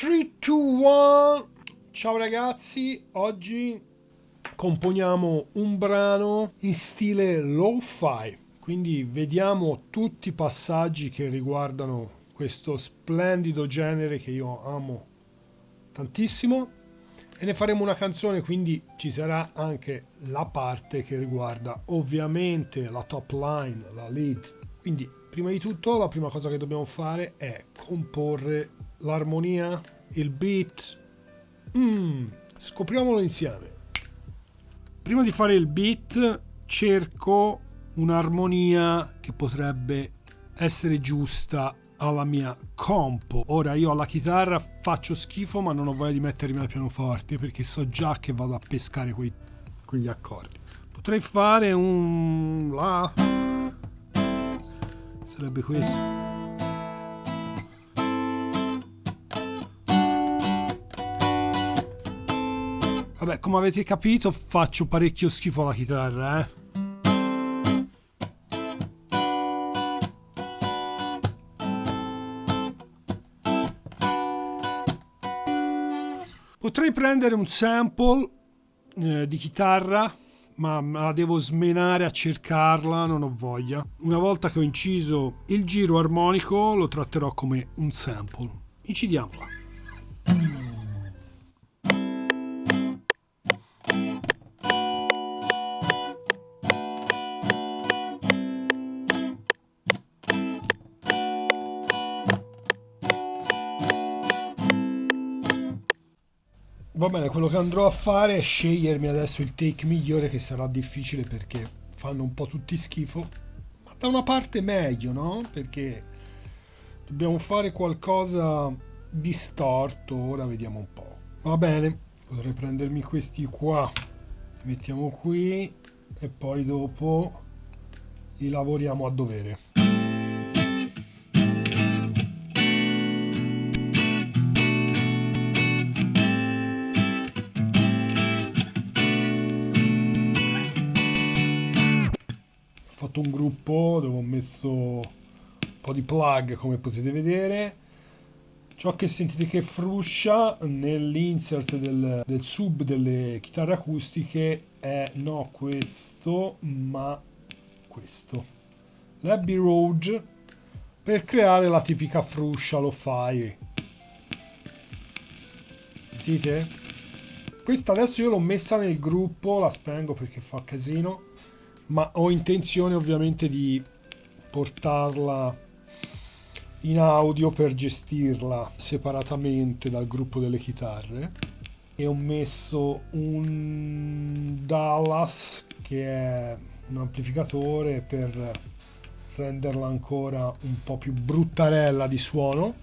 3, 2, 1 Ciao ragazzi, oggi componiamo un brano in stile lo-fi. Quindi vediamo tutti i passaggi che riguardano questo splendido genere che io amo tantissimo. E ne faremo una canzone quindi ci sarà anche la parte che riguarda ovviamente la top line, la lead. Quindi prima di tutto la prima cosa che dobbiamo fare è comporre l'armonia, il beat. Mm, scopriamolo insieme. Prima di fare il beat cerco un'armonia che potrebbe essere giusta alla mia compo. Ora io alla chitarra faccio schifo ma non ho voglia di mettermi al pianoforte perché so già che vado a pescare quei, quegli accordi. Potrei fare un La sarebbe questo vabbè come avete capito faccio parecchio schifo alla chitarra eh Potrei prendere un sample eh, di chitarra ma la devo smenare a cercarla, non ho voglia. Una volta che ho inciso il giro armonico lo tratterò come un sample. Incidiamola. Va bene, quello che andrò a fare è scegliermi adesso il take migliore che sarà difficile perché fanno un po' tutti schifo. Ma da una parte meglio, no? Perché dobbiamo fare qualcosa di storto, ora vediamo un po'. Va bene, potrei prendermi questi qua, li mettiamo qui e poi dopo li lavoriamo a dovere. Fatto un gruppo dove ho messo un po' di plug come potete vedere. Ciò che sentite che fruscia nell'insert del, del, sub delle chitarre acustiche è no questo ma questo. l'Abbey Road per creare la tipica fruscia lo fai. Sentite? questa adesso io l'ho messa nel gruppo la spengo perché fa casino ma ho intenzione ovviamente di portarla in audio per gestirla separatamente dal gruppo delle chitarre. E ho messo un Dallas che è un amplificatore per renderla ancora un po' più bruttarella di suono.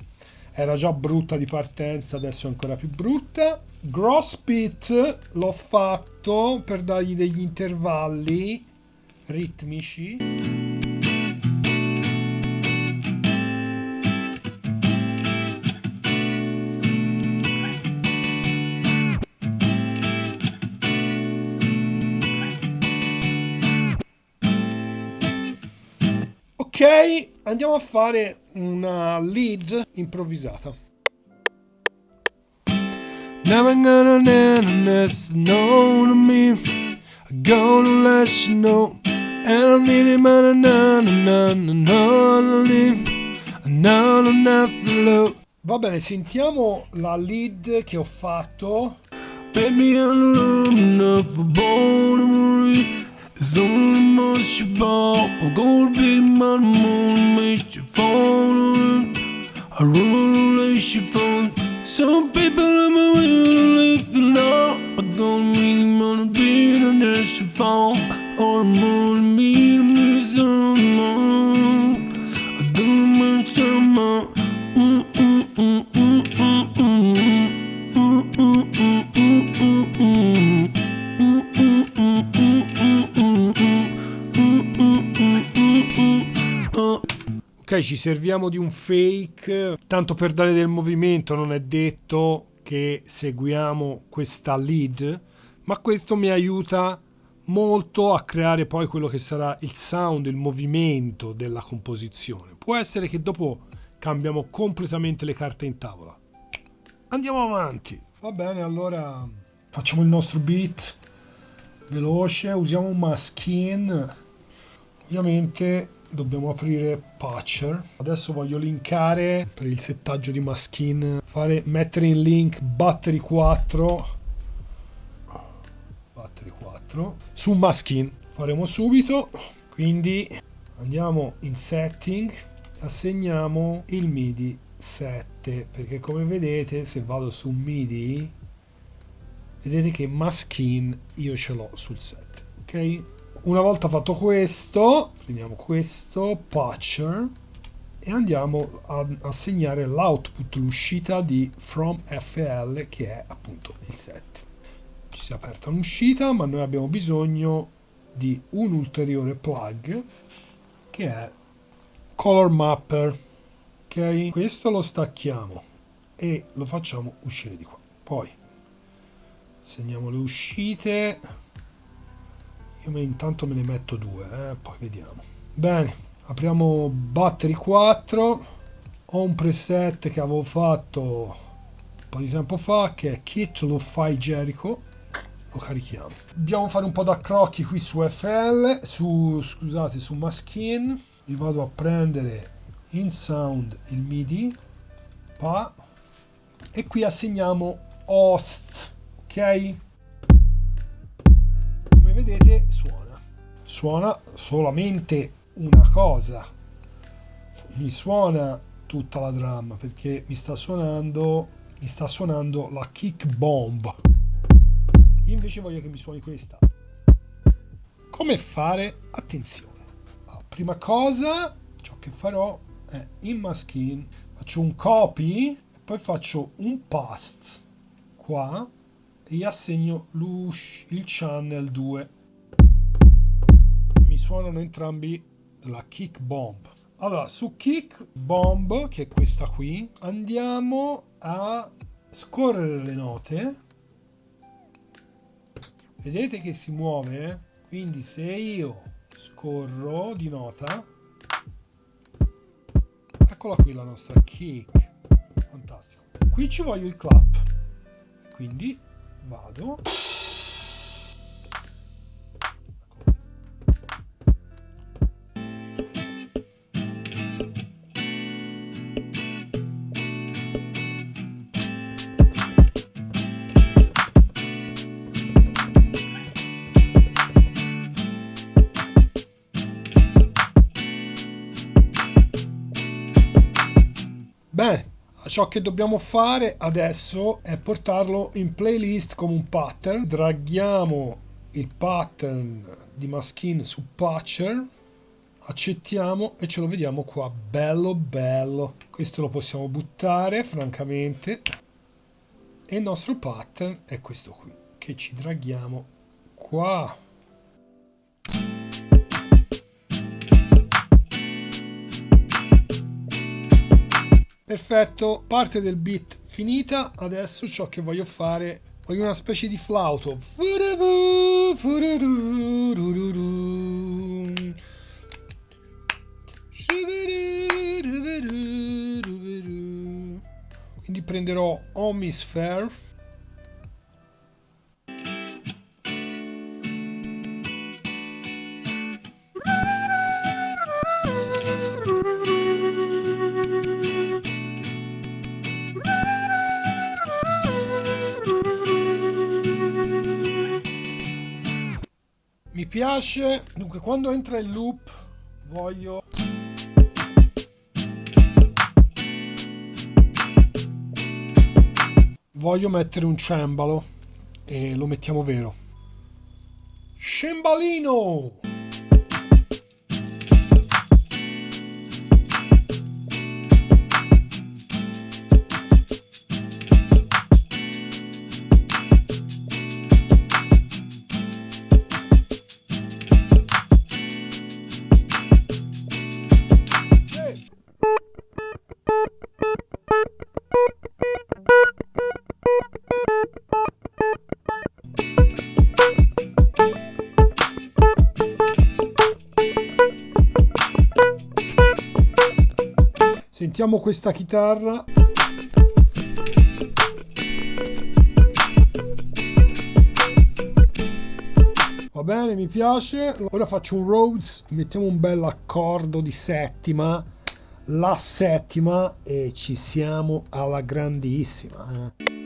Era già brutta di partenza adesso è ancora più brutta. Gross Pit l'ho fatto per dargli degli intervalli ritmici Ok, andiamo a fare una lead improvvisata. Never gonna know to me. I'm gonna let you know don't need it, man, no, no, no, no, no, no, no, Va bene, sentiamo la lead che ho fatto. Baby, I'm not born It's only much about I'm gonna be my moon, make you fall I run a relationship Some people in my will, if you know I'm gonna meet him on a billionaire's phone Ok, ci serviamo di un fake, tanto per dare del movimento non è detto che seguiamo questa lead, ma questo mi aiuta molto a creare poi quello che sarà il sound, il movimento della composizione. Può essere che dopo cambiamo completamente le carte in tavola. andiamo avanti. Va bene, allora facciamo il nostro beat veloce, usiamo un maskin. Ovviamente dobbiamo aprire Patcher. Adesso voglio linkare per il settaggio di maskin, fare, mettere in link battery 4 battery 4 su maskin. Faremo subito, quindi andiamo in setting, assegniamo il MIDI 7 perché come vedete se vado su MIDI vedete che maskin io ce l'ho sul 7 ok una volta fatto questo prendiamo questo patcher e andiamo a assegnare l'output l'uscita di from FL che è appunto il 7 ci si è aperta un'uscita ma noi abbiamo bisogno di un ulteriore plug che è color mapper ok? Questo lo stacchiamo e lo facciamo uscire di qua. Poi segniamo le uscite io intanto me ne metto due eh, poi vediamo. Bene apriamo battery 4 ho un preset che avevo fatto un po' di tempo fa che è kit lo fai Jericho. Lo carichiamo. Dobbiamo fare un po' da crocchi qui su FL su scusate su Maskin. Io vado a prendere in sound il MIDI pa e qui assegniamo host ok vedete suona. Suona solamente una cosa. Mi suona tutta la drum perché mi sta suonando mi sta suonando la kick bomb. Io invece voglio che mi suoni questa. Come fare? Attenzione. La prima cosa ciò che farò è in maskin faccio un copy poi faccio un paste qua e gli assegno il channel 2 mi suonano entrambi la kick bomb. Allora su kick bomb che è questa qui andiamo a scorrere le note. Vedete che si muove? Quindi se io scorro di nota eccola qui la nostra kick. Fantastico. Qui ci voglio il clap. Quindi vado Bene, ciò che dobbiamo fare adesso è portarlo in playlist come un pattern. Draghiamo il pattern di Maskin su Patcher, accettiamo e ce lo vediamo qua. Bello, bello. Questo lo possiamo buttare, francamente. E il nostro pattern è questo qui, che ci draghiamo qua. Perfetto, parte del beat finita, adesso ciò che voglio fare, voglio una specie di flauto. Prenderò Omisphere mi piace. Dunque quando entra il loop voglio voglio mettere un cembalo e lo mettiamo vero. Cembalino sentiamo questa chitarra va bene mi piace ora faccio un Rhodes mettiamo un bel accordo di settima la settima e ci siamo alla grandissima eh.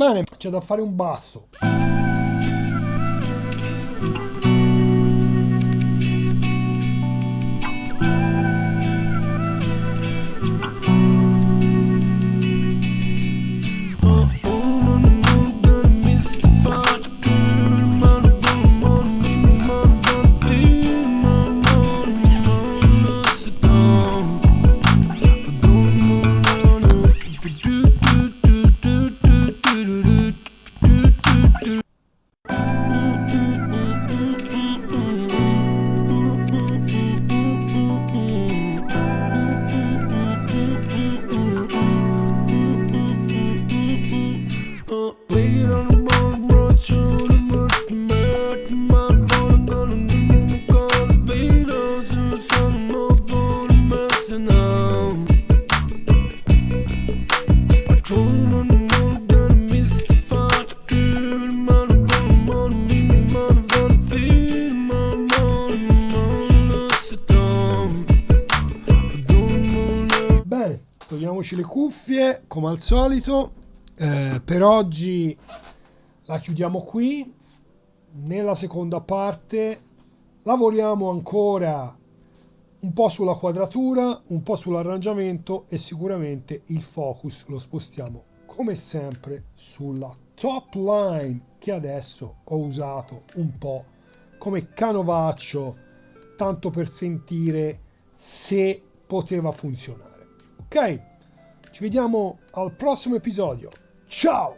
Bene, c'è da fare un basso. Cuffie come al solito. Eh, per oggi la chiudiamo qui. Nella seconda parte lavoriamo ancora un po' sulla quadratura un po' sull'arrangiamento e sicuramente il focus lo spostiamo come sempre sulla top line che adesso ho usato un po' come canovaccio tanto per sentire se poteva funzionare. Ok ci vediamo al prossimo episodio. Ciao!